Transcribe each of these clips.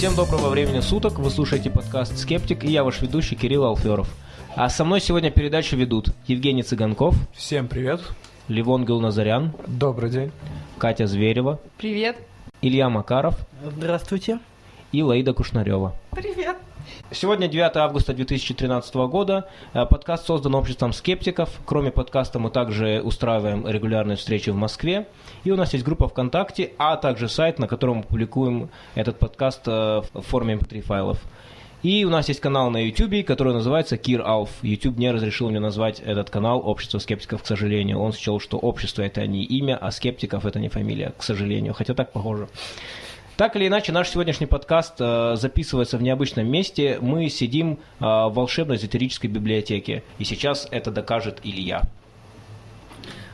Всем доброго времени суток, вы слушаете подкаст «Скептик» и я ваш ведущий Кирилл Алферов. А со мной сегодня передачу ведут Евгений Цыганков, Всем привет. Левон Гулназарян, Добрый день. Катя Зверева, Привет. Илья Макаров Здравствуйте. и Лаида Кушнарева. Привет. Сегодня 9 августа 2013 года. Э, Подкаст создан обществом скептиков. Кроме подкаста мы также устраиваем регулярные встречи в Москве. И у нас есть группа ВКонтакте, а также сайт, на котором мы публикуем этот подкаст э, в форме mp3 файлов. И у нас есть канал на YouTube, который называется Кир Алф. YouTube не разрешил мне назвать этот канал «Общество скептиков», к сожалению. Он счел, что общество – это не имя, а скептиков – это не фамилия, к сожалению. Хотя так похоже. Так или иначе, наш сегодняшний подкаст э, записывается в необычном месте. Мы сидим э, в волшебной эзотерической библиотеке. И сейчас это докажет Илья.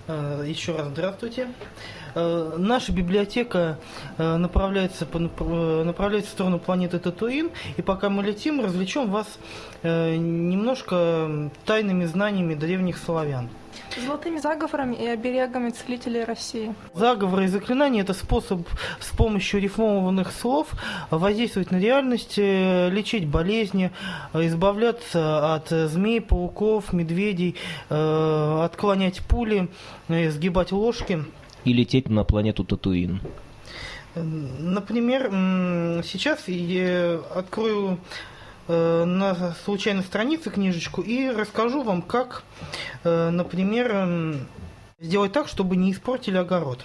Э, Еще раз здравствуйте. Наша библиотека направляется, по напр- направляется в сторону планеты Татуин, и пока мы летим, развлечем вас немножко тайными знаниями древних славян. Золотыми заговорами и оберегами целителей России. Заговоры и заклинания – это способ с помощью рифмованных слов воздействовать на реальность, э, лечить болезни, э, избавляться от змей, пауков, медведей, э, отклонять пули, сгибать ложки. И лететь на планету Татуин. Например, сейчас я открою на случайной странице книжечку и расскажу вам, как, э, например, м, сделать так, чтобы не испортили огород.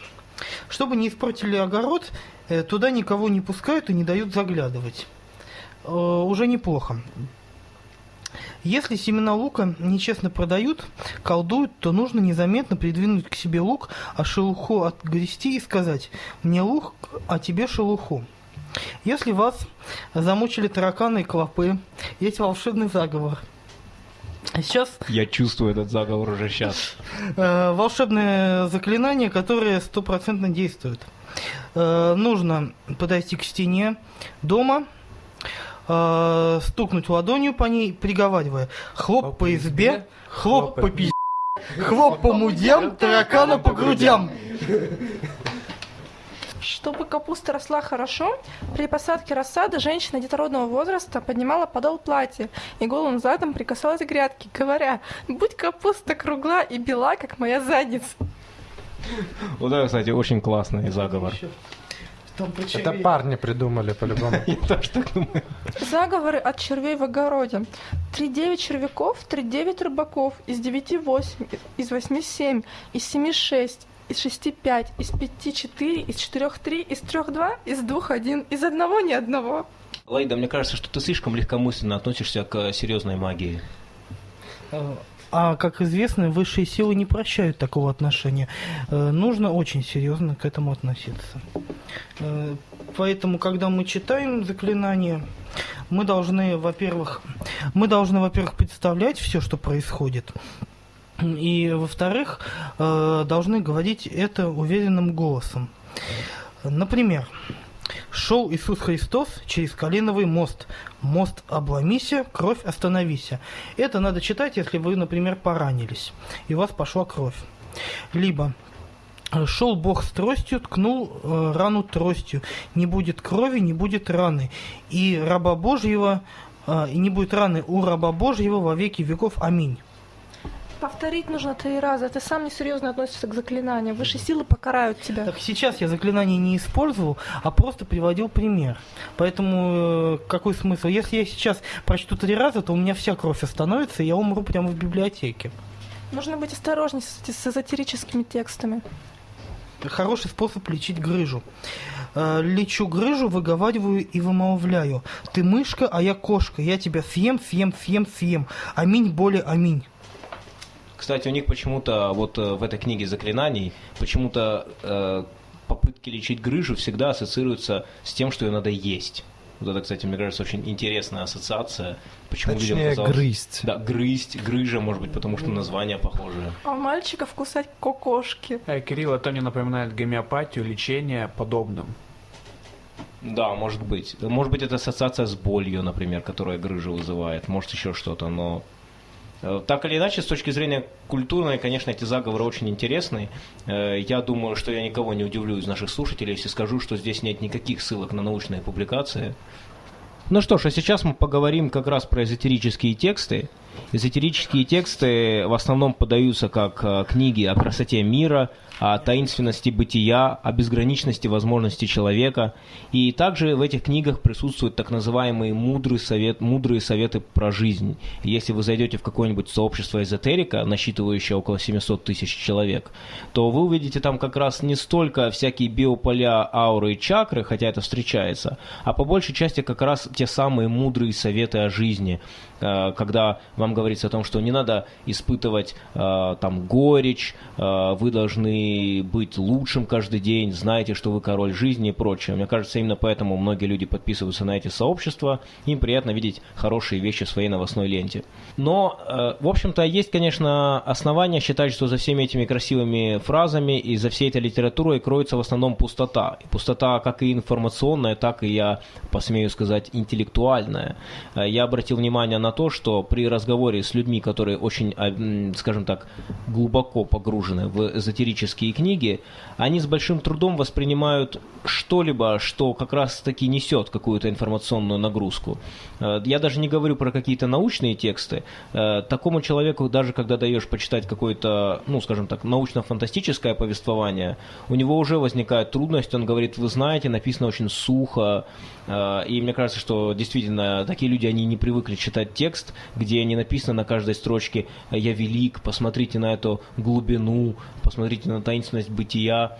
Чтобы не испортили огород, э, туда никого не пускают и не дают заглядывать. Э, Уже неплохо. Если семена лука нечестно продают, колдуют, то нужно незаметно придвинуть к себе лук, а шелуху отгрести и сказать «мне лук, а тебе шелуху». Если вас замучили тараканы и клопы, есть волшебный заговор. Сейчас Я чувствую этот заговор уже сейчас. э, волшебное заклинание, которое стопроцентно действует. Э, нужно подойти к стене дома, э, стукнуть ладонью по ней, приговаривая «хлоп по избе, хлоп по пи***, хлоп по мудям, таракана по грудям». Чтобы капуста росла хорошо, при посадке рассады женщина детородного возраста поднимала подол платья и голым задом прикасалась к грядке, говоря «Будь капуста кругла и бела, как моя задница». Вот это, кстати, очень классный заговор. Это парни придумали по-любому. Я тоже так думаю. Заговоры от червей в огороде. 3-9 червяков, 3-9 рыбаков, из 9 8, из 8 7, из 7 6, из 6 5, из 5 4, из 4 3, из 3 2, из 2 1, из одного ни одного. Лаида, мне кажется, что ты слишком легкомысленно относишься к серьезной магии. А, как известно, высшие силы не прощают такого отношения. Э, Нужно очень серьезно к этому относиться. Э, Поэтому, когда мы читаем заклинания, мы должны, во-первых, мы должны, во-первых, представлять все, что происходит. И, во-вторых, э, должны говорить это уверенным голосом. Например, шел Иисус Христос через Калиновый мост. Мост обломися, кровь остановися. Это надо читать, если вы, например, поранились, и у вас пошла кровь. Либо Шел Бог с тростью, ткнул э, рану тростью. Не будет крови, не будет раны. И раба Божьего, э, и не будет раны у раба Божьего во веки веков. Аминь. Повторить нужно три раза. Ты сам несерьезно относишься к заклинаниям. Высшие силы покарают тебя. Так сейчас я заклинание не использовал, а просто приводил пример. Поэтому э, какой смысл? Если я сейчас прочту три раза, то у меня вся кровь остановится, и я умру прямо в библиотеке. Нужно быть осторожней с, с эзотерическими текстами. Хороший способ лечить грыжу. Э, Лечу грыжу, выговариваю и вымолвляю. Ты мышка, а я кошка. Я тебя съем, съем, съем, съем. Аминь, боли, аминь. Кстати, у них почему-то вот э, в этой книге заклинаний почему-то э, попытки лечить грыжу всегда ассоциируются с тем, что ее надо есть. Вот это, кстати, мне кажется, очень интересная ассоциация. Почему людям Точнее, казалось- грызть. Да, грызть, грыжа, может быть, потому что название похожее. А у мальчиков кусать кокошки. Э, Кирилл, это мне напоминает гомеопатию, лечение подобным. Да, может быть. Может быть, это ассоциация с болью, например, которая грыжу вызывает. Может, еще что-то, но... э, Так или иначе, с точки зрения культурной, конечно, эти заговоры очень интересны. Э, Я думаю, что я никого не удивлю из наших слушателей, если скажу, что здесь нет никаких ссылок на научные публикации. Ну что ж, а сейчас мы поговорим как раз про эзотерические тексты. Эзотерические тексты в основном подаются как э, книги о красоте мира, о таинственности бытия, о безграничности возможностей человека. И также в этих книгах присутствуют так называемые мудрые, совет, мудрые советы про жизнь. Если вы зайдете в какое-нибудь сообщество эзотерика, насчитывающее около 700 тысяч человек, то вы увидите там как раз не столько всякие биополя, ауры и чакры, хотя это встречается, а по большей части как раз те самые мудрые советы о жизни, когда вам говорится о том, что не надо испытывать э, там горечь, э, вы должны быть лучшим каждый день, знаете, что вы король жизни и прочее. Мне кажется, именно поэтому многие люди подписываются на эти сообщества, им приятно видеть хорошие вещи в своей новостной ленте. Но, э, в общем-то, есть, конечно, основания считать, что за всеми этими красивыми фразами и за всей этой литературой кроется в основном пустота. И пустота как и информационная, так и, я посмею сказать, интеллектуальная. Я обратил внимание на то, что при разговоре с людьми, которые очень, а, скажем так, глубоко погружены в эзотерические книги, они с большим трудом воспринимают что-либо, что как раз-таки несет какую-то информационную нагрузку. Э, я даже не говорю про какие-то научные тексты. Э, такому человеку, даже когда даешь почитать какое-то, ну, скажем так, научно-фантастическое повествование, у него уже возникает трудность, он говорит, вы знаете, написано очень сухо, и мне кажется, что действительно такие люди, они не привыкли читать текст, где не написано на каждой строчке «Я велик», «Посмотрите на эту глубину», «Посмотрите на таинственность бытия».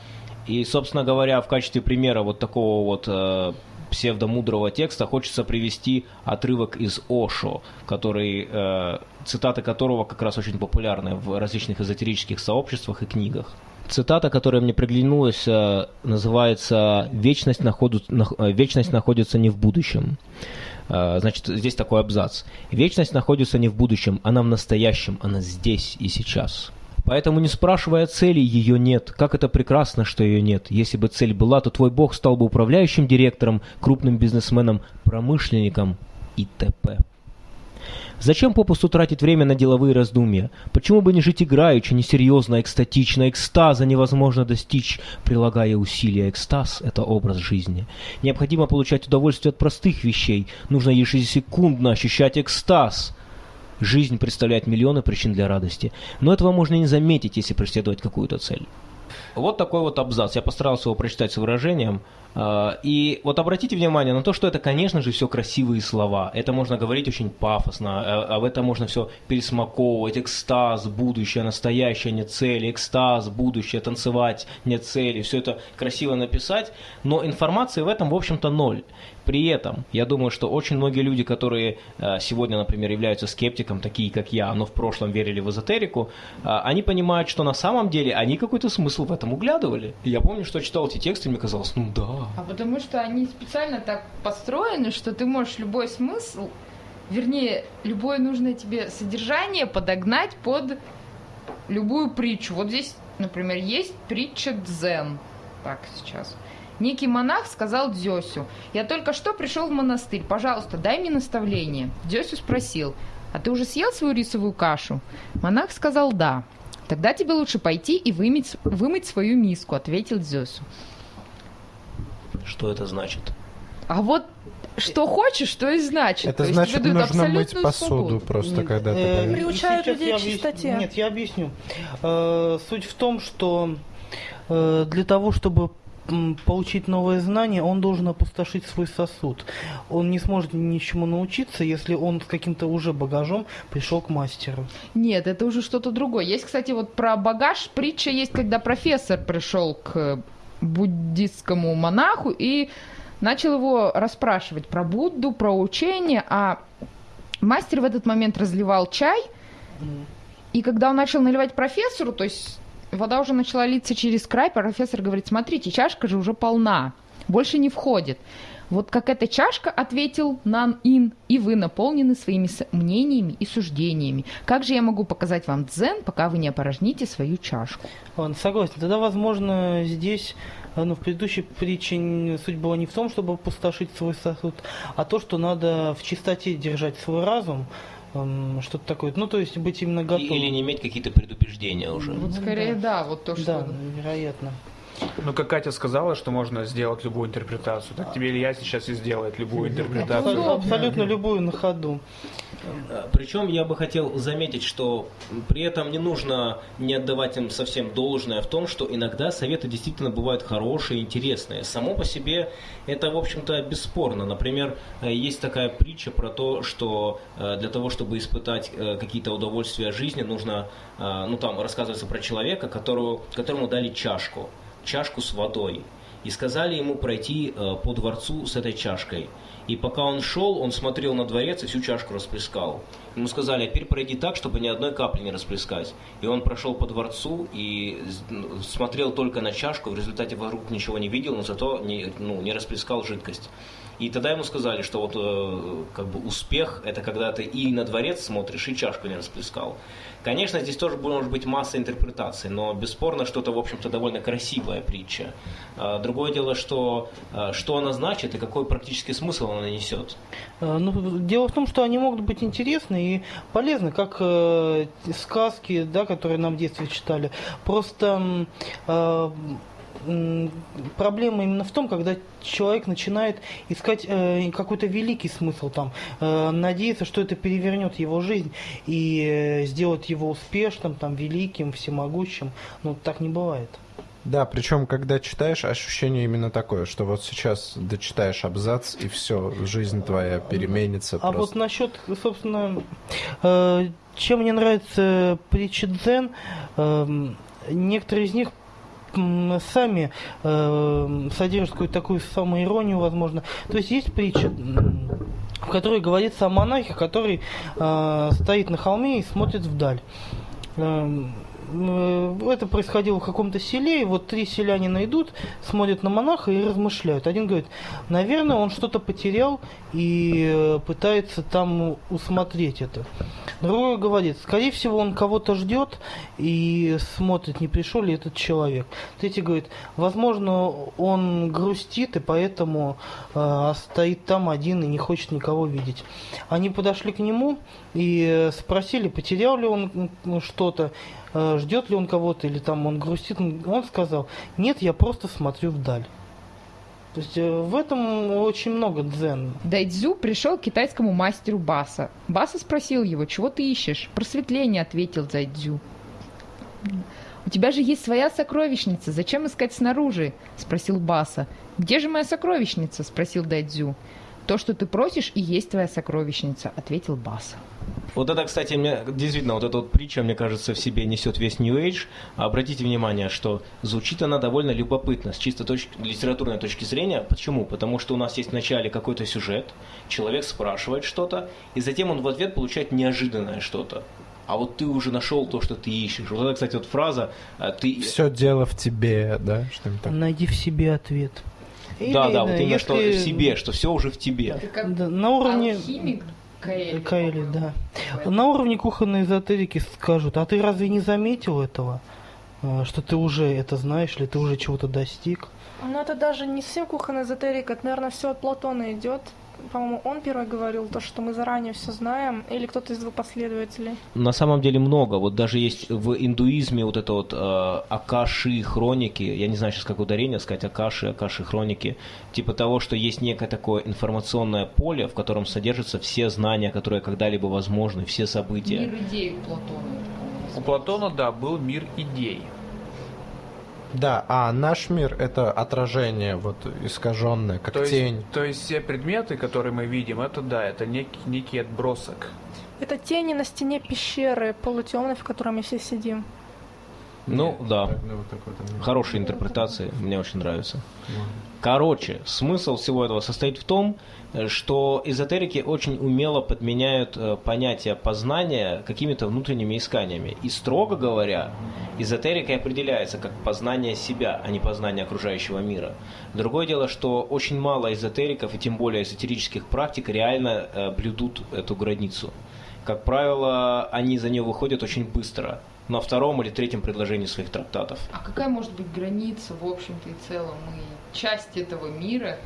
И, собственно говоря, в качестве примера вот такого вот э, псевдомудрого текста хочется привести отрывок из Ошо, который, э, цитаты которого как раз очень популярны в различных эзотерических сообществах и книгах. Цитата, которая мне приглянулась, э, называется «Вечность, находу, э, «Вечность находится не в будущем». Э, значит, здесь такой абзац. «Вечность находится не в будущем, она в настоящем, она здесь и сейчас». Поэтому не спрашивая цели, ее нет. Как это прекрасно, что ее нет. Если бы цель была, то твой бог стал бы управляющим директором, крупным бизнесменом, промышленником и т.п. Зачем попусту тратить время на деловые раздумья? Почему бы не жить играючи, несерьезно, экстатично? Экстаза невозможно достичь, прилагая усилия. Экстаз – это образ жизни. Необходимо получать удовольствие от простых вещей. Нужно ежесекундно ощущать экстаз – Жизнь представляет миллионы причин для радости, но этого можно не заметить, если преследовать какую-то цель. Вот такой вот абзац. Я постарался его прочитать с выражением. А, и вот обратите внимание на то, что это, конечно же, все красивые слова. Это можно говорить очень пафосно, а, об этом можно все пересмаковывать. Экстаз, будущее, настоящее, не цели. Экстаз, будущее, танцевать, не цели. Все это красиво написать, но информации в этом, в общем-то, ноль. При этом, я думаю, что очень многие люди, которые э, сегодня, например, являются скептиком, такие как я, но в прошлом верили в эзотерику, э, они понимают, что на самом деле они какой-то смысл в этом углядывали. Я помню, что читал эти тексты, и мне казалось, ну да. А потому что они специально так построены, что ты можешь любой смысл, вернее, любое нужное тебе содержание подогнать под любую притчу. Вот здесь, например, есть притча Дзен. Так, сейчас. Некий монах сказал Дзёсю, «Я только что пришел в монастырь, пожалуйста, дай мне наставление». Дзёсю спросил, «А ты уже съел свою рисовую кашу?» Монах сказал «Да». «Тогда тебе лучше пойти и вымыть, вымыть свою миску», — ответил Дзёсю. Что это значит? А вот что хочешь, то и значит. Это То значит, нужно мыть посуду свободу. просто, Нет, когда ты э. Приучают людей к объясню. чистоте. Нет, я объясню. Э, Суть в том, что э, для того, чтобы получить новые знания, он должен опустошить свой сосуд. Он не сможет ничему научиться, если он с каким-то уже багажом пришел к мастеру. Нет, это уже что-то другое. Есть, кстати, вот про багаж притча есть, когда профессор пришел к буддистскому монаху и начал его расспрашивать про Будду, про учение, а мастер в этот момент разливал чай, и когда он начал наливать профессору, то есть вода уже начала литься через край, профессор говорит, смотрите, чашка же уже полна, больше не входит. Вот как эта чашка, ответил Нан Ин, и вы наполнены своими мнениями и суждениями. Как же я могу показать вам дзен, пока вы не опорожните свою чашку? Ладно, согласен. Тогда, возможно, здесь, э, ну, в предыдущей притче суть была не в том, чтобы опустошить свой сосуд, а то, что надо в чистоте держать свой разум, что-то такое. Ну, то есть быть именно готовым. Или не иметь какие-то предубеждения уже. Вот скорее, да, вот то, Да, что... вероятно. Ну, как Катя сказала, что можно сделать любую интерпретацию, так тебе Илья сейчас и сделает любую интерпретацию. Абсолютно, абсолютно любую на ходу. Причем я бы хотел заметить, что при этом не нужно не отдавать им совсем должное в том, что иногда советы действительно бывают хорошие, интересные. Само по себе это, в общем-то, бесспорно. Например, э, есть такая притча про то, что э, для того, чтобы испытать э, какие-то удовольствия жизни, нужно, ну там рассказывается про человека, которого, которому дали чашку, чашку с водой. И сказали ему пройти по дворцу с этой чашкой. И пока он шел, он смотрел на дворец и всю чашку расплескал. Ему сказали, а теперь пройди так, чтобы ни одной капли не расплескать. И он прошел по дворцу и смотрел только на чашку, в результате вокруг ничего не видел, но зато не, ну, не расплескал жидкость. И тогда ему сказали, что вот э, как бы успех это когда ты и на дворец смотришь, и чашку не расплескал. Конечно, здесь тоже может быть масса интерпретаций, но бесспорно, что это, в общем-то, довольно красивая притча. А, другое дело, что, а, что она значит и какой практический смысл она несет. А, ну, дело в том, что они могут быть интересны и полезны, как э, сказки, да, которые нам в детстве читали. Просто э, проблема именно в том, когда человек начинает искать э, какой-то великий смысл там, э, надеяться, что это перевернет его жизнь и э, сделает его успешным, там, великим, всемогущим. Но так не бывает. Да, причем, когда читаешь, ощущение именно такое, что вот сейчас дочитаешь абзац, и все, жизнь твоя переменится. А просто. вот насчет, собственно, э, чем мне нравится притчи Дзен, э, некоторые из них сами э, содержат какую-то такую самоиронию, возможно. То есть есть притча, в которой говорится о монахе, который э, стоит на холме и смотрит вдаль. Э, Э, это происходило в каком-то селе, и вот три селянина идут, смотрят на монаха и размышляют. Один говорит, наверное, он что-то потерял и э, пытается там усмотреть это. Другой говорит, скорее всего, он кого-то ждет и смотрит, не пришел ли этот человек. Третий говорит, возможно, он грустит и поэтому э, стоит там один и не хочет никого видеть. Они подошли к нему и спросили, потерял ли он что-то. Э, ждет ли он кого-то или там он грустит. Он сказал, нет, я просто смотрю вдаль. То есть э, в этом очень много дзен. Дайдзю пришел к китайскому мастеру Баса. Баса спросил его, чего ты ищешь? Просветление, ответил Дайдзю. У тебя же есть своя сокровищница, зачем искать снаружи? Спросил Баса. Где же моя сокровищница? Спросил Дайдзю. То, что ты просишь, и есть твоя сокровищница, ответил Баса. Вот это, кстати, мне действительно, вот эта вот притча, мне кажется, в себе несет весь New Age. Обратите внимание, что звучит она довольно любопытно с чисто точки, литературной точки зрения. Почему? Потому что у нас есть в начале какой-то сюжет, человек спрашивает что-то, и затем он в ответ получает неожиданное что-то а вот ты уже нашел то, что ты ищешь. Вот это, кстати, вот фраза а, ты... Все дело в тебе, да? Что так? Найди в себе ответ. Или, да, да, вот именно если... что в себе, что все уже в тебе. Да, на уровне... Алхимик Каэли. Каэли, да. На уровне кухонной эзотерики скажут, а ты разве не заметил этого? А, что ты уже это знаешь, или ты уже чего-то достиг? Ну это даже не совсем кухонная эзотерика, это, наверное, все от Платона идет по-моему, он первый говорил то, что мы заранее все знаем, или кто-то из его последователей? На самом деле много. Вот даже есть в индуизме вот это вот э, Акаши хроники, я не знаю сейчас как ударение сказать, Акаши, Акаши хроники, типа того, что есть некое такое информационное поле, в котором содержатся все знания, которые когда-либо возможны, все события. Мир идей у Платона. У Платона, да, был мир идей. Да, а наш мир это отражение, вот искаженное, как то тень. Есть, то есть все предметы, которые мы видим, это да, это некий, некий отбросок. Это тени на стене пещеры полутемной, в которой мы все сидим. Ну Нет, да, ну, хорошие интерпретации, мне очень нравится. Короче, смысл всего этого состоит в том, что эзотерики очень умело подменяют э, понятие познания какими-то внутренними исканиями. И строго говоря, эзотерикой определяется как познание себя, а не познание окружающего мира. Другое дело, что очень мало эзотериков и тем более эзотерических практик реально э, блюдут эту границу. Как правило, они за нее выходят очень быстро на втором или третьем предложении своих трактатов. А какая может быть граница, в общем-то и целом? Мы часть этого мира,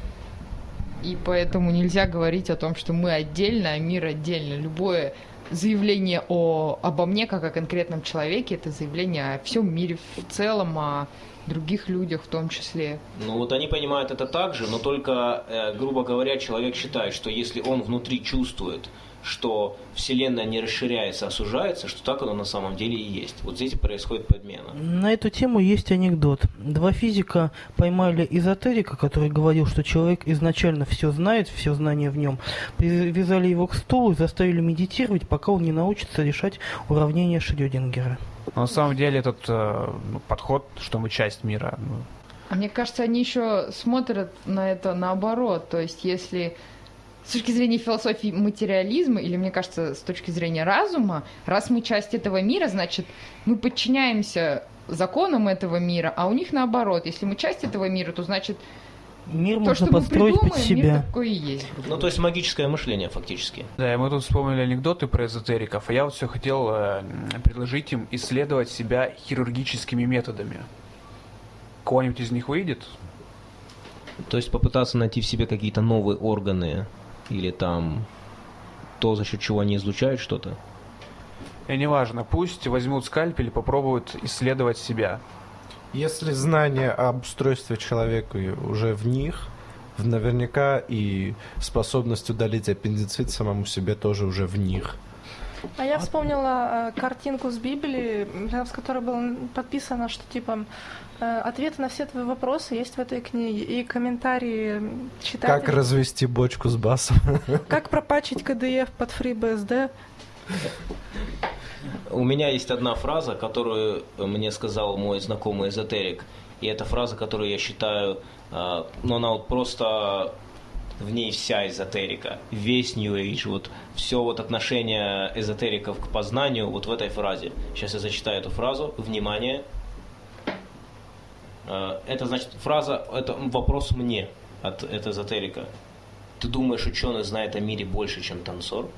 и поэтому нельзя говорить о том, что мы отдельно, а мир отдельно. Любое заявление о, обо мне как о конкретном человеке, это заявление о всем мире в целом, о других людях в том числе. Ну вот они понимают это так же, но только, э, грубо говоря, человек считает, что если он внутри чувствует, что Вселенная не расширяется, а сужается, что так оно на самом деле и есть. Вот здесь происходит подмена. На эту тему есть анекдот. Два физика поймали эзотерика, который говорил, что человек изначально все знает, все знания в нем, привязали его к стулу и заставили медитировать, пока он не научится решать уравнения Шрёдингера. Но на самом деле этот э, ну, подход, что мы часть мира, ну, А мне кажется, они еще смотрят на это наоборот. То есть, если с точки зрения философии материализма, или, мне кажется, с точки зрения разума, раз мы часть этого мира, значит, мы подчиняемся законам этого мира, а у них наоборот. Если мы часть этого мира, то значит, Мир то, можно что мы подстроить под придумаем, мир себя. такой и есть. Ну, то есть магическое мышление фактически. Да, и мы тут вспомнили анекдоты про эзотериков, а я вот все хотел э, предложить им исследовать себя хирургическими методами. Кого-нибудь из них выйдет? То есть попытаться найти в себе какие-то новые органы или там то, за счет чего они излучают что-то. И неважно, пусть возьмут скальпель и попробуют исследовать себя. Если знание об устройстве человека уже в них, в- наверняка и способность удалить аппендицит самому себе тоже уже в них. А я вспомнила э, картинку с Библии, рядом с которой было подписано, что типа ответы на все твои вопросы есть в этой книге и комментарии читателей. Как развести бочку с басом? Как пропачить КДФ под FreeBSD? У меня есть одна фраза, которую мне сказал мой знакомый эзотерик. И это фраза, которую я считаю, э, ну она вот просто в ней вся эзотерика, весь New Age, вот все вот отношение эзотериков к познанию вот в этой фразе. Сейчас я зачитаю эту фразу. Внимание. Э, Это значит фраза, это вопрос мне от, от эзотерика. Ты думаешь, ученый знает о мире больше, чем танцор?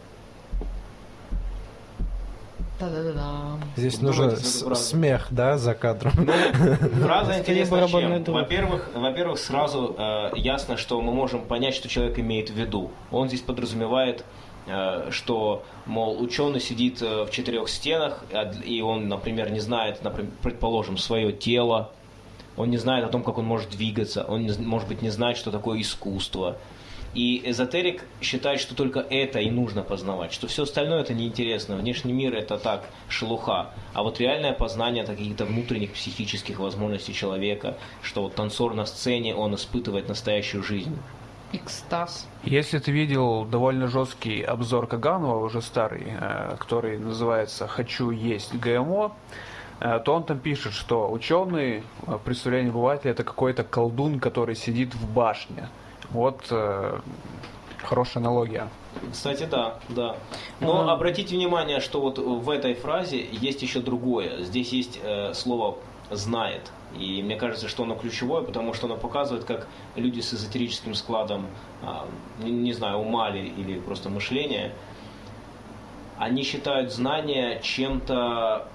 Да-да-да. Здесь нужен смех, да, за кадром. Фраза Скорее интересна чем? Во-первых, во-первых, сразу э, ясно, что мы можем понять, что человек имеет в виду. Он здесь подразумевает, э, что, мол, ученый сидит э, в четырех стенах, а и он, например, не знает, например, предположим, свое тело, он не знает о том, как он может двигаться, он, может быть, не знает, что такое искусство. И эзотерик считает, что только это и нужно познавать, что все остальное это неинтересно, внешний мир это так, шелуха. А вот реальное познание каких-то внутренних психических возможностей человека, что вот танцор на сцене, он испытывает настоящую жизнь. Экстаз. Если ты видел довольно жесткий обзор Каганова, уже старый, э, который называется «Хочу есть ГМО», то он там пишет, что ученый, э, представление обывателя, это какой-то колдун, который сидит в башне. Вот э, хорошая аналогия. Кстати, да, да. Но Ага. обратите внимание, что вот в этой фразе есть еще другое. Здесь есть э, слово «знает». И мне кажется, что оно ключевое, потому что оно показывает, как люди с эзотерическим складом, не, не знаю, ума ли или просто мышления, они считают знание чем-то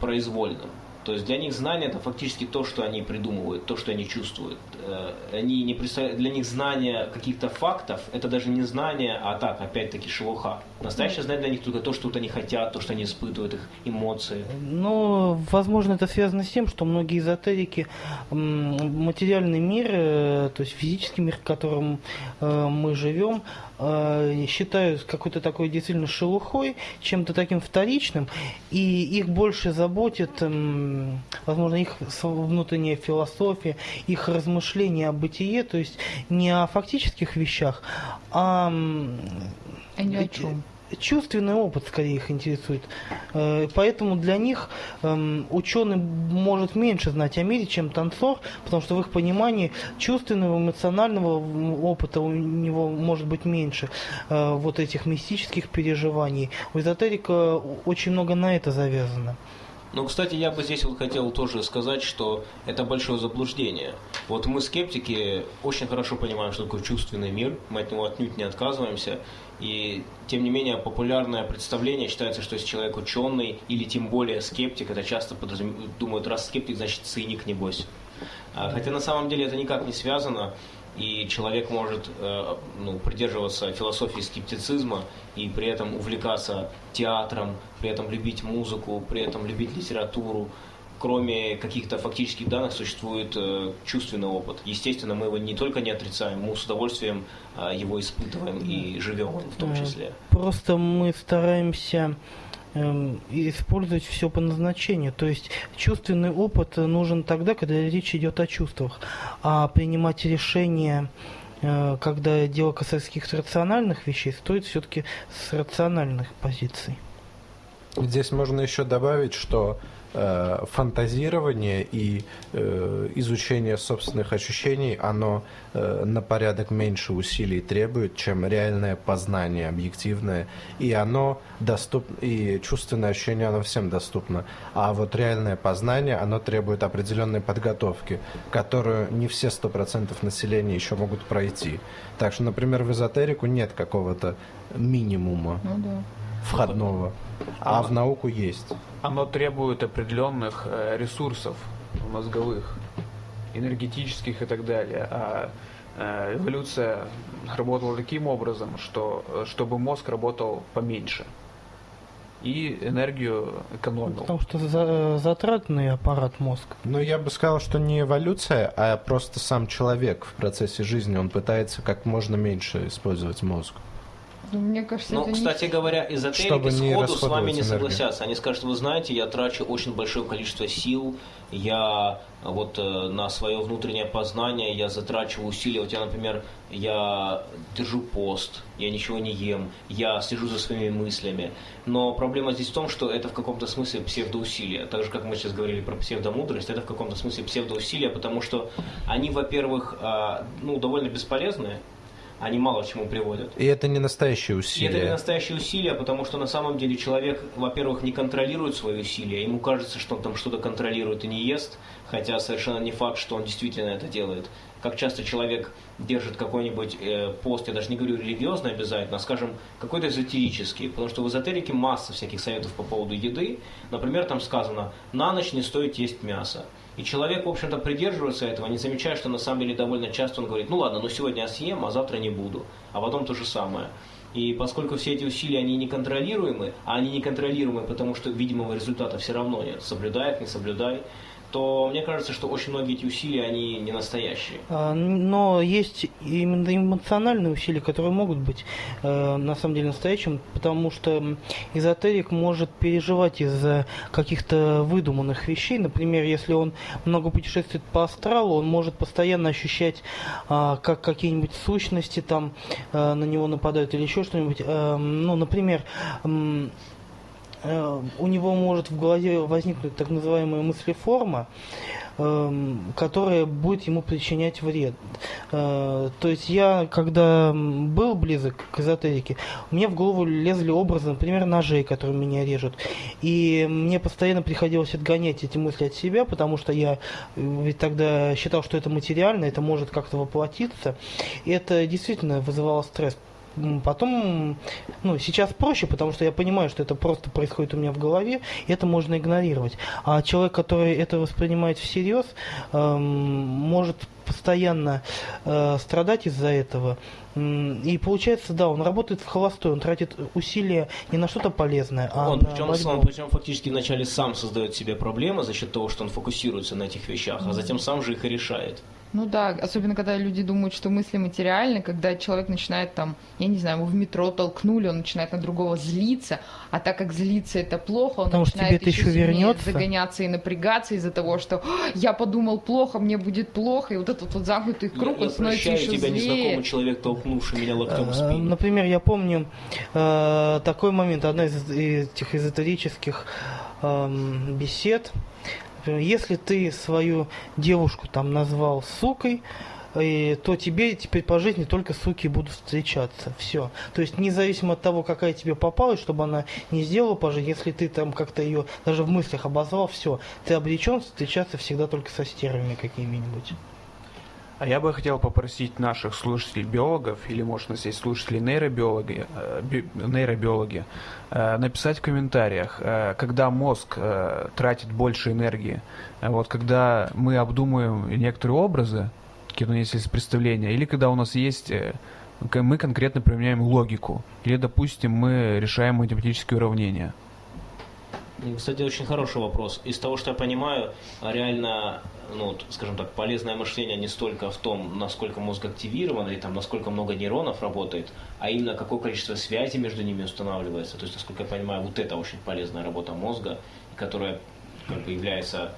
произвольным. То есть для них знание это фактически то, что они придумывают, то, что они чувствуют. Э, Они не представляют, для них знание каких-то фактов это даже не знание, а так, опять-таки, шелуха. Настоящее знание для них только то, что вот они хотят, то, что они испытывают, их эмоции. Но, возможно, это связано с тем, что многие эзотерики материальный мир, э, то есть физический мир, в котором э, мы живем, считают какой-то такой действительно шелухой, чем-то таким вторичным, и их больше заботит, возможно, их внутренняя философия, их размышления о бытие, то есть не о фактических вещах, а А ни о чем. чувственный опыт скорее их интересует. Э, Поэтому для них эм, ученый может меньше знать о мире, чем танцор, потому что в их понимании чувственного, эмоционального опыта у него может быть меньше э, вот этих мистических переживаний. У эзотерика очень много на это завязано. Ну, кстати, я бы здесь вот хотел тоже сказать, что это большое заблуждение. Вот мы, скептики, очень хорошо понимаем, что такое чувственный мир, мы от него отнюдь не отказываемся, и тем не менее популярное представление считается, что если человек ученый или тем более скептик, это часто подразум- думают, раз скептик, значит циник, небось. А, Хотя на самом деле это никак не связано. И человек может э, ну, придерживаться философии скептицизма и при этом увлекаться театром, при этом любить музыку, при этом любить литературу. Кроме каких-то фактических данных существует э, чувственный опыт. Естественно, мы его не только не отрицаем, мы с удовольствием э, его испытываем и живем в том числе. Просто мы стараемся использовать все по назначению. То есть чувственный опыт нужен тогда, когда речь идет о чувствах. А принимать решения, э, когда дело касается каких-то рациональных вещей, стоит все-таки с рациональных позиций. Здесь можно еще добавить, что э, фантазирование и э, изучение собственных ощущений, оно э, на порядок меньше усилий требует, чем реальное познание объективное, и оно доступно, и чувственное ощущение, оно всем доступно, а вот реальное познание, оно требует определенной подготовки, которую не все сто процентов населения еще могут пройти. Так что, например, в эзотерику нет какого-то минимума Ну да. входного, а в науку есть. Оно требует определенных э, ресурсов мозговых, энергетических и так далее. А э, эволюция работала таким образом, что э, чтобы мозг работал поменьше и энергию экономил. Потому что за- затратный аппарат мозг. Ну, я бы сказал, что не эволюция, а просто сам человек в процессе жизни, он пытается как можно меньше использовать мозг. Ну, мне кажется, Ну, это не кстати говоря, эзотерики не сходу с вами не энергию. согласятся. Они скажут, вы знаете, я трачу очень большое количество сил, я вот э, на свое внутреннее познание, я затрачиваю усилия. Вот я, например, я держу пост, я ничего не ем, я слежу за своими мыслями. Но проблема здесь в том, что это в каком-то смысле псевдоусилия. Так же, как мы сейчас говорили про псевдомудрость, это в каком-то смысле псевдоусилия, потому что они, во-первых, а, ну, довольно бесполезные, они мало к чему приводят. И это не настоящие И усилия. это не настоящие усилия, потому что на самом деле человек, во-первых, не контролирует свои усилия. Ему кажется, что он там что-то контролирует и не ест, хотя совершенно не факт, что он действительно это делает. Как часто человек держит какой-нибудь э, пост, я даже не говорю религиозный обязательно, а скажем, какой-то эзотерический, потому что в эзотерике масса всяких советов по поводу еды. Например, там сказано, на ночь не стоит есть мясо. И человек, в общем-то, придерживается этого, не замечая, что на самом деле довольно часто он говорит, ну ладно, ну сегодня я съем, а завтра не буду. А потом то же самое. И поскольку все эти усилия, они неконтролируемы, а они неконтролируемы, потому что видимого результата все равно нет, соблюдает, не соблюдай, то мне кажется, что очень многие эти усилия, они не настоящие. А, Но есть именно эмоциональные усилия, которые могут быть э, на самом деле настоящим, потому что эзотерик может переживать из-за каких-то выдуманных вещей. Например, если он много путешествует по астралу, он может постоянно ощущать, а, как какие-нибудь сущности там э, на него нападают или еще что-нибудь. Э, Ну, например, у него может в голове возникнуть так называемая мыслеформа, эм, которая будет ему причинять вред. Э, То есть я, когда был близок к эзотерике, мне в голову лезли образы, например, ножей, которые меня режут. И мне постоянно приходилось отгонять эти мысли от себя, потому что я э, ведь тогда считал, что это материально, это может как-то воплотиться. И это действительно вызывало стресс. Потом, ну, сейчас проще, потому что я понимаю, что это просто происходит у меня в голове, и это можно игнорировать. А человек, который это воспринимает всерьез, эм, может постоянно э, страдать из-за этого. И получается, да, он работает в холостой, он тратит усилия не на что-то полезное, а он, на причем, борьбу. он, причем фактически вначале сам создает себе проблемы за счет того, что он фокусируется на этих вещах, а затем сам же их и решает. Ну да, особенно когда люди думают, что мысли материальны, когда человек начинает там, я не знаю, его в метро толкнули, он начинает на другого злиться, а так как злиться это плохо, он Потому что начинает тебе еще еще сильнее вернется. загоняться и напрягаться из-за того, что «А, я подумал плохо, мне будет плохо, и вот этот вот замкнутый круг, я, он я становится еще тебя, злее. незнакомый человек, толкнувший меня локтем в Э, спину. Например, я помню э, такой момент, одна из этих эзотерических эм, бесед. Например, Если ты свою девушку там назвал сукой, э, то тебе теперь по жизни только суки будут встречаться. Все. То есть независимо от того, какая тебе попалась, чтобы она не сделала по жизни, если ты там как-то ее даже в мыслях обозвал, все, ты обречен встречаться всегда только со стервами какими-нибудь. А я бы хотел попросить наших слушателей биологов, или, может, у нас есть слушатели нейробиологи, э, э, написать в комментариях, э, когда мозг тратит больше энергии. Вот когда мы обдумываем некоторые образы, какие-то у нас есть представления, или когда у нас есть мы конкретно применяем логику, или, допустим, мы решаем математические уравнения. Кстати, очень хороший вопрос. Из того, что я понимаю, реально, ну, скажем так, полезное мышление не столько в том, насколько мозг активирован, или там, насколько много нейронов работает, а именно какое количество связей между ними устанавливается. То есть, насколько я понимаю, вот это очень полезная работа мозга, которая как бы является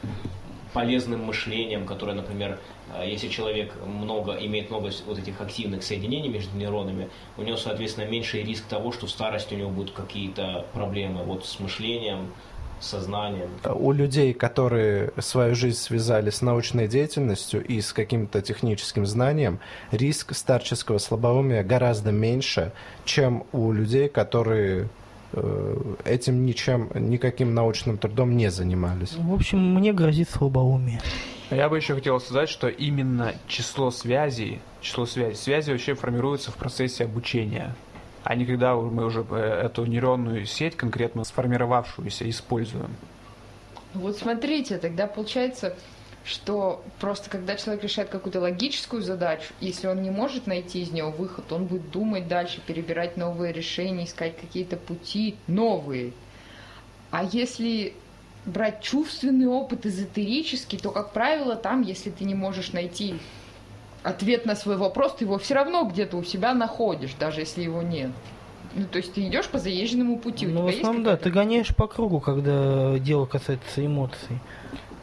полезным мышлением, которое, например, э, если человек много, имеет много вот этих активных соединений между нейронами, у него, соответственно, меньший риск того, что в старости у него будут какие-то проблемы вот с мышлением, сознанием. У людей, которые свою жизнь связали с научной деятельностью и с каким-то техническим знанием, риск старческого слабоумия гораздо меньше, чем у людей, которые Э, этим ничем, никаким научным трудом не занимались. В общем, мне грозит слабоумие. Я бы еще хотел сказать, что именно число связей, число связей, связи вообще формируются в процессе обучения, а не когда мы уже э, эту нейронную сеть конкретно сформировавшуюся используем. Вот смотрите, тогда получается, что просто когда человек решает какую-то логическую задачу, если он не может найти из нее выход, он будет думать дальше, перебирать новые решения, искать какие-то пути новые. А если брать чувственный опыт эзотерический, то, как правило, там, если ты не можешь найти ответ на свой вопрос, ты его все равно где-то у себя находишь, даже если его нет. Ну, то есть ты идешь по заезженному пути. Ну, в основном, да, ты гоняешь по кругу, когда дело касается эмоций.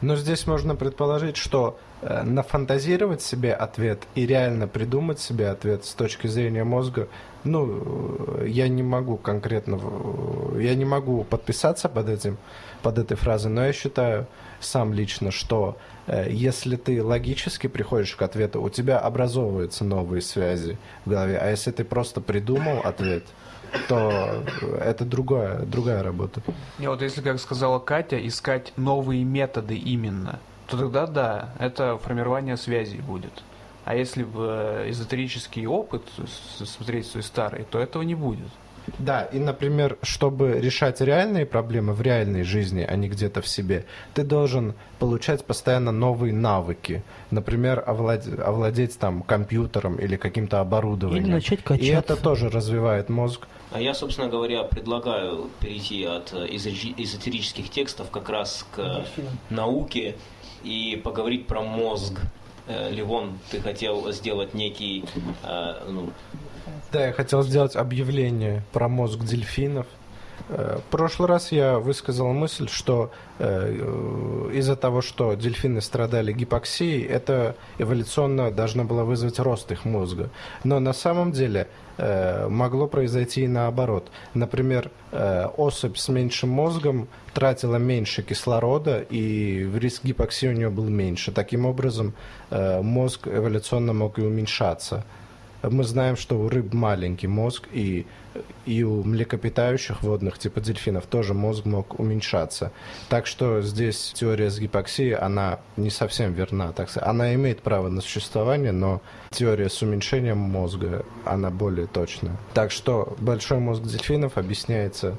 Но здесь можно предположить, что э, нафантазировать себе ответ и реально придумать себе ответ с точки зрения мозга, ну, э, я не могу конкретно, я не могу подписаться под этим, под этой фразой, но я считаю сам лично, что э, если ты логически приходишь к ответу, у тебя образовываются новые связи в голове, а если ты просто придумал ответ, то это другая, другая работа. И вот если, как сказала Катя, искать новые методы именно, то тогда да, это формирование связей будет. А если в э, эзотерический опыт смотреть свой старый, то этого не будет. Да, и, например, чтобы решать реальные проблемы в реальной жизни, а не где-то в себе, ты должен получать постоянно новые навыки. Например, овладеть, овладеть там компьютером или каким-то оборудованием. Или начать качаться. И это тоже развивает мозг. А я, собственно говоря, предлагаю перейти от э, эзотерических текстов как раз к Дельфинам. науке и поговорить про мозг. Э, Ливон, ты хотел сделать некий э, ну, да, я хотел сделать объявление про мозг дельфинов. Э, в прошлый раз я высказал мысль, что э, из-за того, что дельфины страдали гипоксией, это эволюционно должно было вызвать рост их мозга. Но на самом деле э, могло произойти и наоборот. Например, особь с меньшим мозгом тратила меньше кислорода, и риск гипоксии у нее был меньше. Таким образом, мозг эволюционно мог и уменьшаться. Мы знаем, что у рыб маленький мозг, и, и у млекопитающих водных, типа дельфинов, тоже мозг мог уменьшаться. Так что здесь теория с гипоксией, она не совсем верна. Так сказать. Она имеет право на существование, но теория с уменьшением мозга, она более точная. Так что большой мозг дельфинов объясняется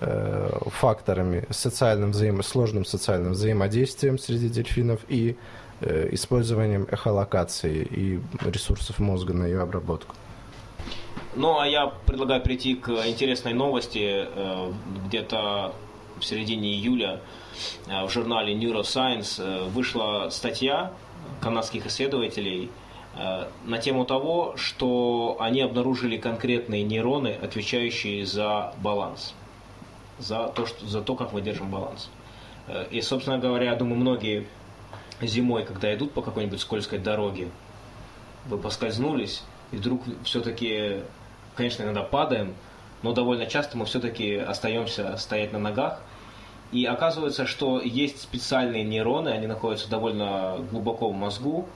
э, факторами социальным взаимо сложным социальным взаимодействием среди дельфинов и использованием эхолокации и ресурсов мозга на ее обработку. Ну, а я предлагаю прийти к интересной новости. Э, где-то в середине июля э, в журнале Neuroscience вышла статья канадских исследователей на тему того, что они обнаружили конкретные нейроны, отвечающие за баланс, за то, что, за то как мы держим баланс. И, собственно говоря, я думаю, многие зимой, когда идут по какой-нибудь скользкой дороге, вы поскользнулись, и вдруг все-таки, конечно, иногда падаем, но довольно часто мы все-таки остаемся стоять на ногах. И оказывается, что есть специальные нейроны, они находятся довольно глубоко в мозгу,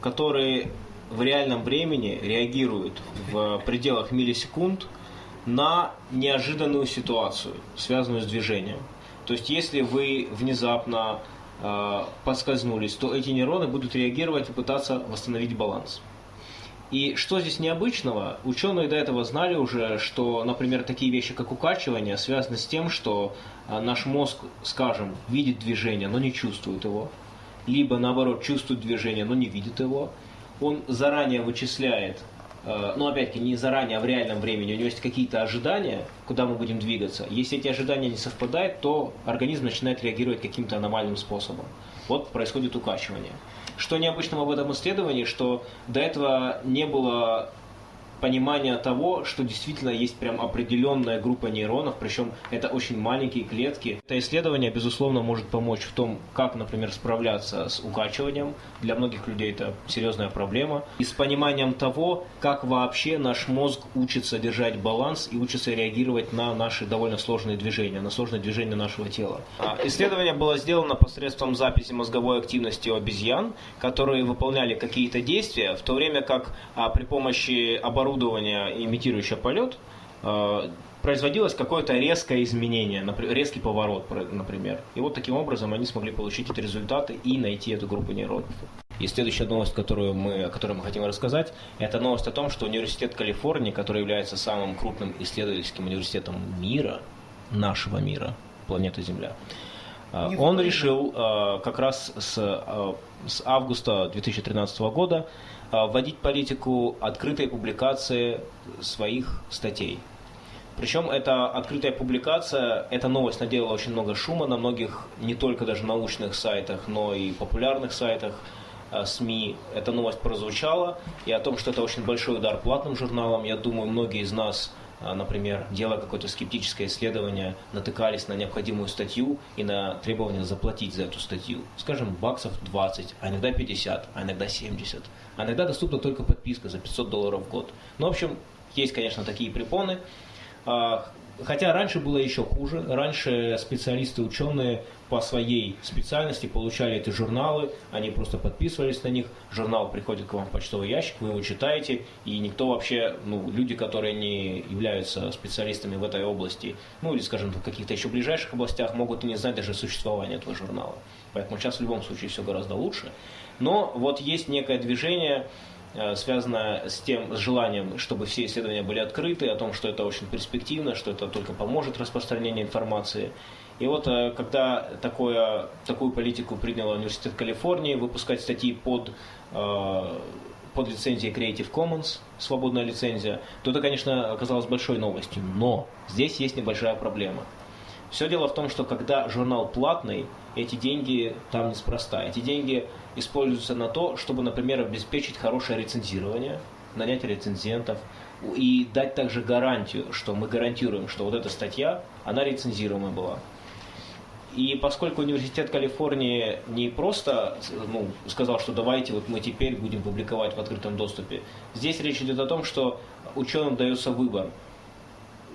которые в реальном времени реагируют в пределах миллисекунд на неожиданную ситуацию, связанную с движением. То есть, если вы внезапно э, подскользнулись, то эти нейроны будут реагировать и пытаться восстановить баланс. И что здесь необычного? Ученые до этого знали уже, что, например, такие вещи, как укачивание, связаны с тем, что э, наш мозг, скажем, видит движение, но не чувствует его. Либо, наоборот, чувствует движение, но не видит его. он заранее вычисляет, э, ну, опять-таки, не заранее, а в реальном времени, у него есть какие-то ожидания, куда мы будем двигаться. Если эти ожидания не совпадают, то организм начинает реагировать каким-то аномальным способом. Вот происходит укачивание. Что необычного в этом исследовании, что до этого не было понимания того, что действительно есть прям определенная группа нейронов, причем это очень маленькие клетки. Это исследование, безусловно, может помочь в том, как, например, справляться с укачиванием. Для многих людей это серьезная проблема. И с пониманием того, как вообще наш мозг учится держать баланс и учится реагировать на наши довольно сложные движения, на сложные движения нашего тела. А, исследование было сделано посредством записи мозговой активности у обезьян, которые выполняли какие-то действия, в то время как а, при помощи оборудования оборудование, имитирующее полет, э, производилось какое-то резкое изменение, резкий поворот, например. И вот таким образом они смогли получить эти результаты и найти эту группу нейронов. И следующая новость, которую мы, о которой мы хотим рассказать, это новость о том, что Университет Калифорнии, который является самым крупным исследовательским университетом мира, нашего мира, планеты Земля, э, он решил э, как раз с, с августа 2013 года вводить политику открытой публикации своих статей. Причем эта открытая публикация, эта новость наделала очень много шума на многих, не только даже научных сайтах, но и популярных сайтах а, СМИ. Эта новость прозвучала, и о том, что это очень большой удар платным журналам, я думаю, многие из нас а, например, делая какое-то скептическое исследование, натыкались на необходимую статью и на требование заплатить за эту статью. Скажем, баксов 20, а иногда 50, а иногда 70. А иногда доступна только подписка за 500 долларов в год. Ну, в общем, есть, конечно, такие препоны. Хотя раньше было еще хуже. Раньше специалисты, ученые по своей специальности получали эти журналы, они просто подписывались на них, журнал приходит к вам в почтовый ящик, вы его читаете, и никто вообще, ну, люди, которые не являются специалистами в этой области, ну, или, скажем, в каких-то еще ближайших областях, могут и не знать даже существования этого журнала. Поэтому сейчас в любом случае все гораздо лучше. Но вот есть некое движение, связано с тем, с желанием, чтобы все исследования были открыты, о том, что это очень перспективно, что это только поможет распространению информации. И вот э, когда такое, такую политику принял Университет Калифорнии, выпускать статьи под, э, под лицензией Creative Commons, свободная лицензия, то это, конечно, оказалось большой новостью. Но здесь есть небольшая проблема. Все дело в том, что когда журнал платный, эти деньги там неспроста. Эти деньги используются на то, чтобы, например, обеспечить хорошее рецензирование, нанять рецензентов и дать также гарантию, что мы гарантируем, что вот эта статья, она рецензируемая была. И поскольку Университет Калифорнии не просто ну, сказал, что давайте вот мы теперь будем публиковать в открытом доступе, здесь речь идет о том, что ученым дается выбор.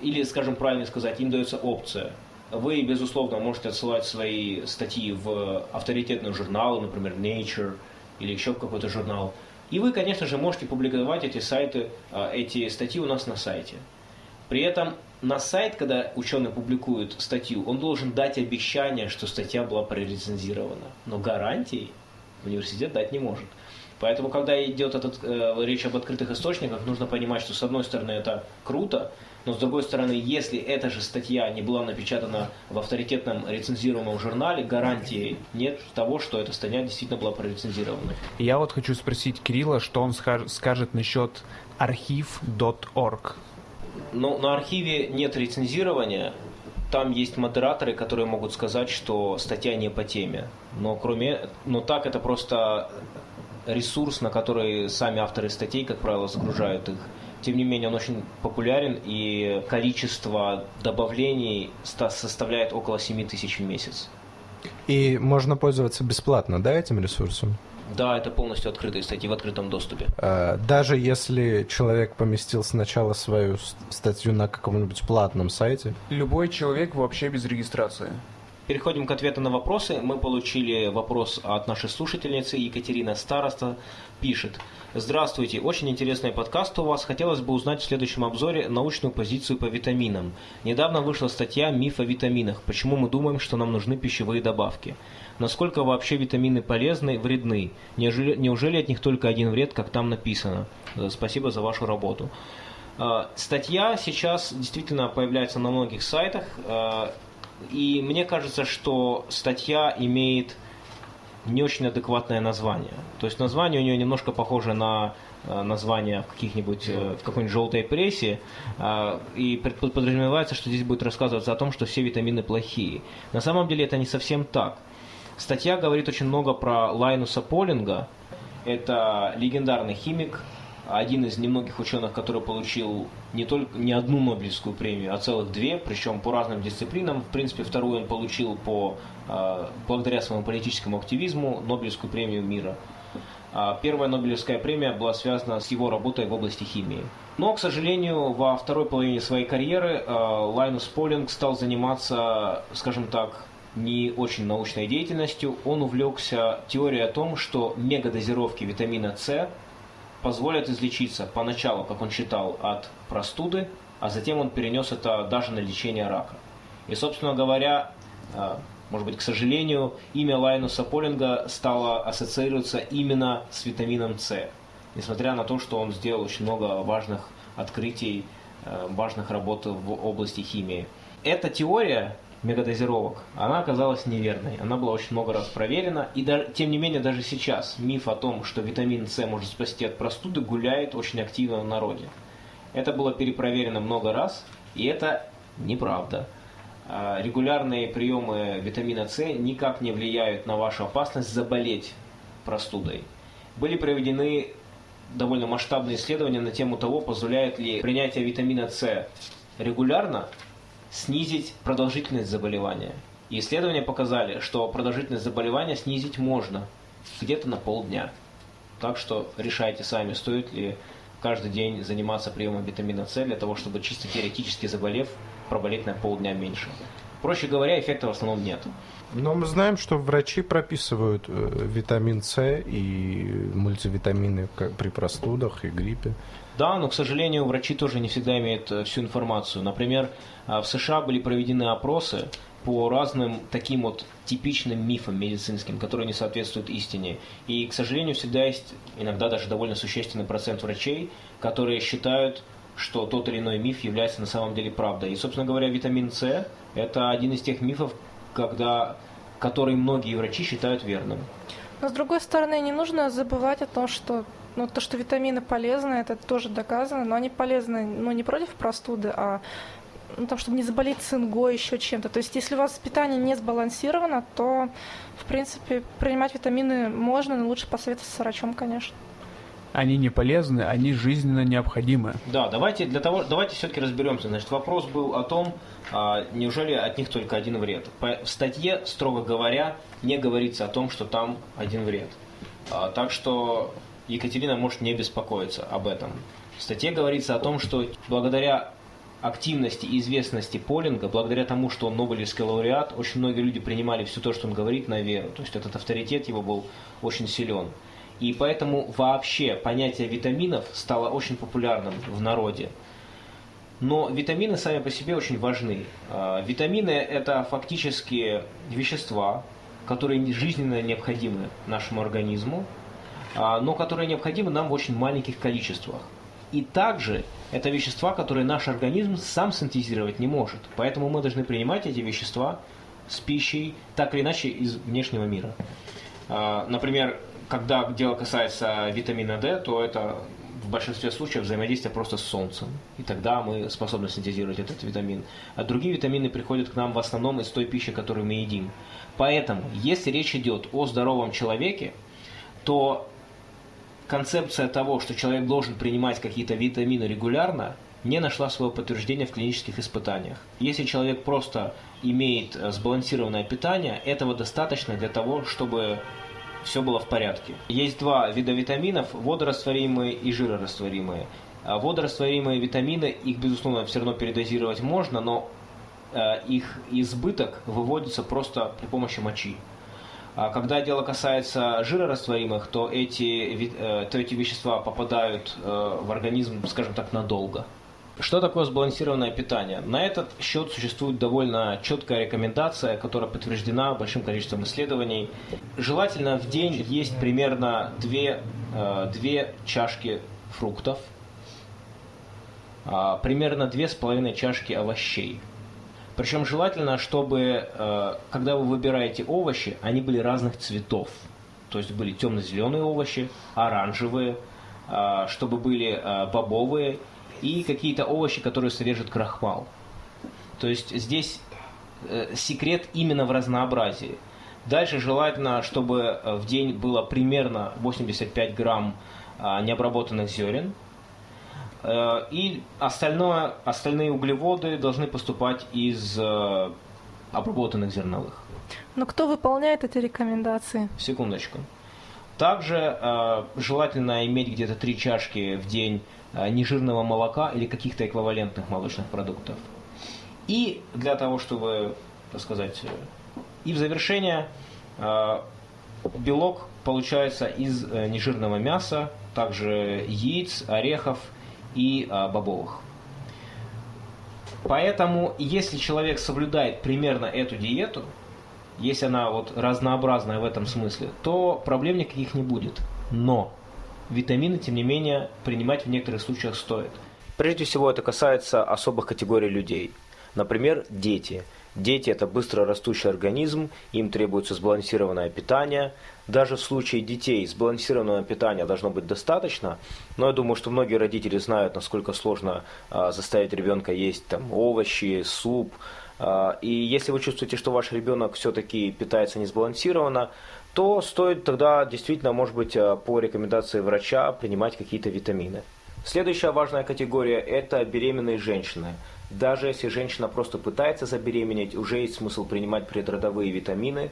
Или, скажем правильно сказать, им дается опция – вы, безусловно, можете отсылать свои статьи в авторитетные журналы, например, Nature или еще какой-то журнал. И вы, конечно же, можете публиковать эти сайты, а, эти статьи у нас на сайте. При этом на сайт, когда ученый публикует статью, он должен дать обещание, что статья была прорецензирована. Но гарантий университет дать не может. Поэтому, когда идет этот, э, речь об открытых источниках, нужно понимать, что с одной стороны это круто, но с другой стороны, если эта же статья не была напечатана в авторитетном рецензируемом журнале, гарантии нет того, что эта статья действительно была прорецензирована. Я вот хочу спросить Кирилла, что он скажет насчет архив.org. Ну, на архиве нет рецензирования, там есть модераторы, которые могут сказать, что статья не по теме. Но кроме, но так это просто ресурс, на который сами авторы статей, как правило, загружают их. Тем не менее, он очень популярен, и количество добавлений составляет около 7 тысяч в месяц. И можно пользоваться бесплатно, да, этим ресурсом? Да, это полностью открытые статьи в открытом доступе. А, даже если человек поместил сначала свою статью на каком-нибудь платном сайте? Любой человек вообще без регистрации. Переходим к ответу на вопросы. Мы получили вопрос от нашей слушательницы Екатерина Староста. Пишет. Здравствуйте, очень интересный подкаст у вас. Хотелось бы узнать в следующем обзоре научную позицию по витаминам. Недавно вышла статья «Миф о витаминах. Почему мы думаем, что нам нужны пищевые добавки?» Насколько вообще витамины полезны, вредны? Неужели, неужели от них только один вред, как там написано? Э, спасибо за вашу работу. Э, статья сейчас действительно появляется на многих сайтах. Э, и мне кажется, что статья имеет не очень адекватное название. То есть название у нее немножко похоже на э, название в каких-нибудь э, в какой-нибудь желтой прессе, э, и подразумевается, что здесь будет рассказываться о том, что все витамины плохие. На самом деле это не совсем так. Статья говорит очень много про Лайнуса Полинга. Это легендарный химик, один из немногих ученых, который получил не только не одну Нобелевскую премию, а целых две, причем по разным дисциплинам. В принципе, вторую он получил по, благодаря своему политическому активизму Нобелевскую премию мира. А первая Нобелевская премия была связана с его работой в области химии. Но, к сожалению, во второй половине своей карьеры э, Лайнус Полинг стал заниматься, скажем так, не очень научной деятельностью. Он увлекся теорией о том, что мегадозировки витамина С позволят излечиться поначалу, как он считал, от простуды, а затем он перенес это даже на лечение рака. И, собственно говоря, а, может быть, к сожалению, имя Лайнуса Полинга стало ассоциироваться именно с витамином С, несмотря на то, что он сделал очень много важных открытий, а, важных работ в области химии. Эта теория мегадозировок, она оказалась неверной. Она была очень много раз проверена. И даже, тем не менее, даже сейчас миф о том, что витамин С может спасти от простуды, гуляет очень активно в народе. Это было перепроверено много раз, и это неправда. А, регулярные приемы витамина С никак не влияют на вашу опасность заболеть простудой. Были проведены довольно масштабные исследования на тему того, позволяет ли принятие витамина С регулярно снизить продолжительность заболевания. И исследования показали, что продолжительность заболевания снизить можно где-то на полдня. Так что решайте сами, стоит ли каждый день заниматься приемом витамина С для того, чтобы чисто теоретически заболев, проболеть на полдня меньше. Проще говоря, эффекта в основном нет. Но мы знаем, что врачи прописывают э, витамин С и мультивитамины при простудах и гриппе. Да, но, к сожалению, врачи тоже не всегда имеют э, всю информацию. Например, э, в США были проведены опросы по разным таким вот типичным мифам медицинским, которые не соответствуют истине. И, к сожалению, всегда есть иногда даже довольно существенный процент врачей, которые считают, что тот или иной миф является на самом деле правдой. И, собственно говоря, витамин С – это один из тех мифов, когда, который многие врачи считают верным. Но, с другой стороны, не нужно забывать о том, что ну, то, что витамины полезны, это тоже доказано, но они полезны, ну, не против простуды, а ну, там, чтобы не заболеть цингой, еще чем-то. То есть, если у вас питание не сбалансировано, то, в принципе, принимать витамины можно, но лучше посоветоваться с врачом, конечно. Они не полезны, они жизненно необходимы. Да, давайте для того, давайте все-таки разберемся. Значит, вопрос был о том, а, неужели от них только один вред. По, в статье, строго говоря, не говорится о том, что там один вред. А, так что Екатерина может не беспокоиться об этом. В статье говорится о том, что благодаря активности и известности Полинга, благодаря тому, что он Нобелевский лауреат, очень многие люди принимали все то, что он говорит, на веру. То есть этот авторитет его был очень силен. И поэтому вообще понятие витаминов стало очень популярным в народе. Но витамины сами по себе очень важны. А, витамины – это фактически вещества, которые жизненно необходимы нашему организму, а, но которые необходимы нам в очень маленьких количествах. И также это вещества, которые наш организм сам синтезировать не может. Поэтому мы должны принимать эти вещества с пищей, так или иначе, из внешнего мира. А, например, когда дело касается витамина D, то это в большинстве случаев взаимодействие просто с солнцем. И тогда мы способны синтезировать этот витамин. А другие витамины приходят к нам в основном из той пищи, которую мы едим. Поэтому, если речь идет о здоровом человеке, то концепция того, что человек должен принимать какие-то витамины регулярно, не нашла своего подтверждения в клинических испытаниях. Если человек просто имеет э, сбалансированное питание, этого достаточно для того, чтобы все было в порядке. Есть два вида витаминов, водорастворимые и жирорастворимые. А водорастворимые витамины, их, безусловно, все равно передозировать можно, но э, их избыток выводится просто при помощи мочи. А когда дело касается жирорастворимых, то эти, э, то эти вещества попадают э, в организм, скажем так, надолго. Что такое сбалансированное питание? На этот счет существует довольно четкая рекомендация, которая подтверждена большим количеством исследований. Желательно в день есть примерно 2, 2 э, чашки фруктов, а, примерно 2,5 чашки овощей – причем желательно, чтобы, э, когда вы выбираете овощи, они были разных цветов. то есть были темно-зеленые овощи, оранжевые, а, чтобы были а, бобовые и какие-то овощи, которые содержат крахмал. То есть здесь э, секрет именно в разнообразии. Дальше желательно, чтобы э, в день было примерно 85 грамм а, необработанных зерен. Э, и остальное, остальные углеводы должны поступать из обработанных зерновых. Но кто выполняет эти рекомендации? Секундочку. Также э, желательно иметь где-то три чашки в день э, нежирного молока или каких-то эквивалентных молочных продуктов. И для того, чтобы, так сказать, э, и в завершение, э, белок получается из э, нежирного мяса, также яиц, орехов и э, бобовых. Поэтому, если человек соблюдает примерно эту диету, если она вот разнообразная в этом смысле, то проблем никаких не будет. Но витамины, тем не менее, принимать в некоторых случаях стоит. Прежде всего, это касается особых категорий людей. Например, дети. Дети – это быстро растущий организм, им требуется сбалансированное питание. Даже в случае детей сбалансированного питания должно быть достаточно, но я думаю, что многие родители знают, насколько сложно а, заставить ребенка есть там, овощи, суп, и если вы чувствуете, что ваш ребенок все-таки питается несбалансированно, то стоит тогда действительно, может быть, а, по рекомендации врача принимать какие-то витамины. Следующая важная категория – это беременные женщины. Даже если женщина просто пытается забеременеть, уже есть смысл принимать предродовые витамины.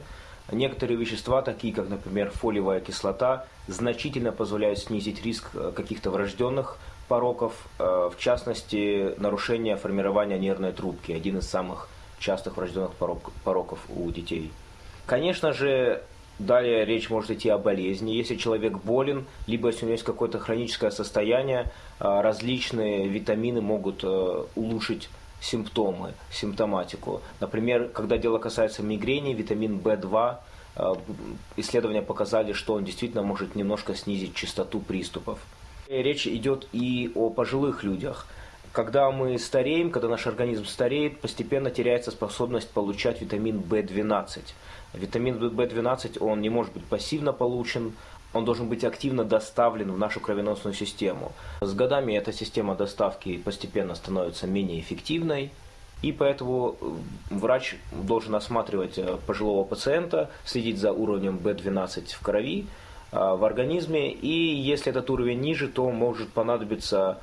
Некоторые вещества, такие как, например, фолиевая кислота, значительно позволяют снизить риск э, каких-то врожденных пороков, э, в частности, нарушение формирования нервной трубки, один из самых частых врожденных порок, пороков у детей. Конечно же, далее речь может идти о болезни. Если человек болен, либо если у него есть какое-то хроническое состояние, а, различные витамины могут э, улучшить симптомы, симптоматику. Например, когда дело касается мигрени, витамин В2, э, исследования показали, что он действительно может немножко снизить частоту приступов. Речь идет и о пожилых людях – когда мы стареем, когда наш организм стареет, постепенно теряется способность получать витамин В12. Витамин В12, он не может быть пассивно получен, он должен быть активно доставлен в нашу кровеносную систему. С годами эта система доставки постепенно становится менее эффективной, и поэтому э, врач должен осматривать э, пожилого пациента, следить за уровнем В12 в крови, э, в организме, и если этот уровень ниже, то может понадобиться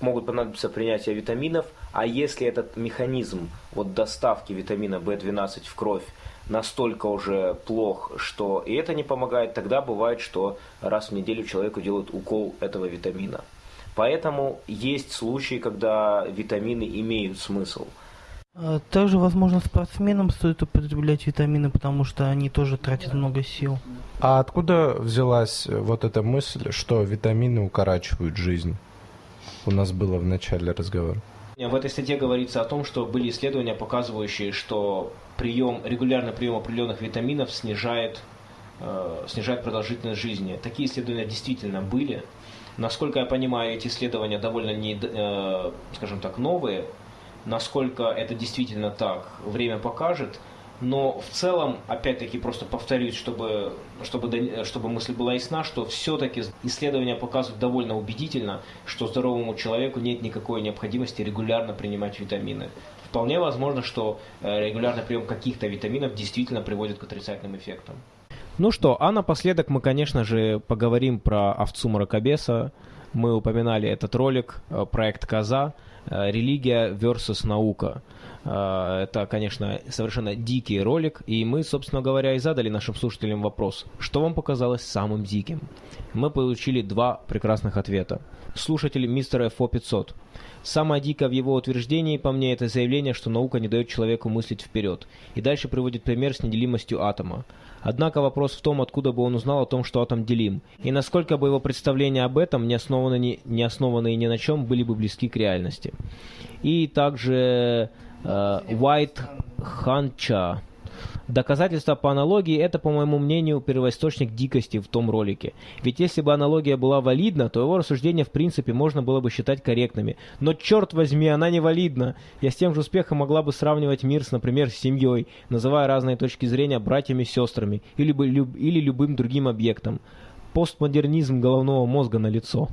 могут понадобиться принятие витаминов, а если этот механизм вот доставки витамина В12 в кровь настолько уже плох, что и это не помогает, тогда бывает, что раз в неделю человеку делают укол этого витамина. Поэтому есть случаи, когда витамины имеют смысл. А также, возможно, спортсменам стоит употреблять витамины, потому что они тоже тратят много сил. А откуда взялась вот эта мысль, что витамины укорачивают жизнь? У нас было в начале разговора. В этой статье говорится о том, что были исследования, показывающие, что прием, регулярный прием определенных витаминов снижает, э, снижает продолжительность жизни. Такие исследования действительно были. Насколько я понимаю, эти исследования довольно, не, э, скажем так, новые. Насколько это действительно так, время покажет – но в целом, опять-таки, просто повторюсь, чтобы, чтобы, чтобы мысль была ясна, что все-таки исследования показывают довольно убедительно, что здоровому человеку нет никакой необходимости регулярно принимать витамины. Вполне возможно, что э, регулярный прием каких-то витаминов действительно приводит к отрицательным эффектам. Ну что, а напоследок мы, конечно же, поговорим про овцу мракобеса. Мы упоминали этот ролик, э, проект «Коза», э, «Религия versus наука». А, это, конечно, совершенно дикий ролик, и мы, собственно говоря, и задали нашим слушателям вопрос, что вам показалось самым диким? Мы получили два прекрасных ответа. Слушатель мистера FO 500. Самое дикое в его утверждении, по мне, это заявление, что наука не дает человеку мыслить вперед. И дальше приводит пример с неделимостью атома. Однако вопрос в том, откуда бы он узнал о том, что атом делим, и насколько бы его представления об этом, не основанные ни, не основанные ни на чем, были бы близки к реальности. И также White Ханча Доказательства по аналогии – это, по моему мнению, первоисточник дикости в том ролике. Ведь если бы аналогия была валидна, то его рассуждения в принципе можно было бы считать корректными. Но черт возьми, она не валидна. Я с тем же успехом могла бы сравнивать мир с, например, семьей, называя разные точки зрения братьями-сестрами или, бы люб- или любым другим объектом. Постмодернизм головного мозга на лицо.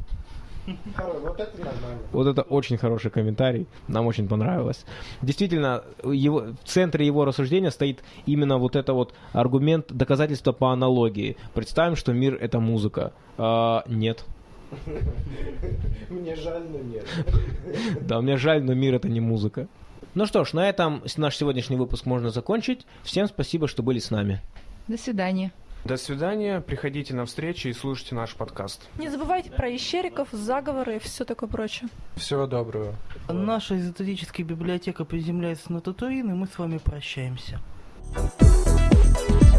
Вот это нормально. Вот это очень хороший комментарий, нам очень понравилось. Действительно, его, в центре его рассуждения стоит именно вот это вот аргумент доказательства по аналогии. Представим, что мир это музыка. А, нет. Мне жаль, но нет. Да, мне жаль, но мир это не музыка. Ну что ж, на этом наш сегодняшний выпуск можно закончить. Всем спасибо, что были с нами. До свидания. До свидания, приходите на встречи и слушайте наш подкаст. Не забывайте про ищериков, заговоры и все такое прочее. Всего доброго. Наша эзотерическая библиотека приземляется на Татуин, и мы с вами прощаемся. Thank